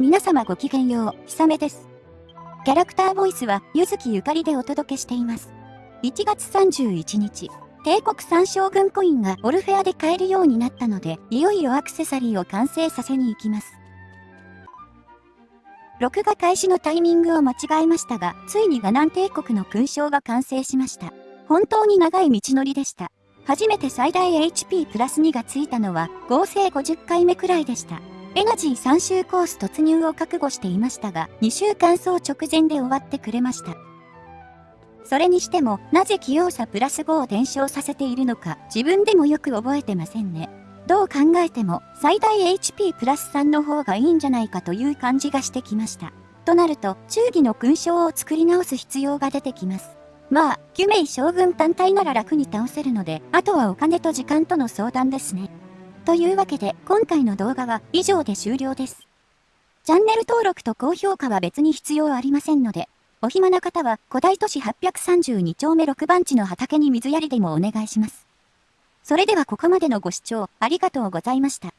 皆様ごきげんよう、ひさめです。キャラクターボイスは、ゆずきゆかりでお届けしています。1月31日、帝国三将軍コインがオルフェアで買えるようになったので、いよいよアクセサリーを完成させに行きます。録画開始のタイミングを間違えましたが、ついにガナン帝国の勲章が完成しました。本当に長い道のりでした。初めて最大 HP プラス2がついたのは合成50回目くらいでした。エナジー3周コース突入を覚悟していましたが、2週間走直前で終わってくれました。それにしても、なぜ器用さプラス5を伝承させているのか、自分でもよく覚えてませんね。どう考えても、最大 HP プラス3の方がいいんじゃないかという感じがしてきました。となると、忠義の勲章を作り直す必要が出てきます。まあ、キュメイ将軍単体なら楽に倒せるので、あとはお金と時間との相談ですね。というわけで今回の動画は以上で終了です。チャンネル登録と高評価は別に必要ありませんので、お暇な方は古代都市832丁目6番地の畑に水やりでもお願いします。それではここまでのご視聴ありがとうございました。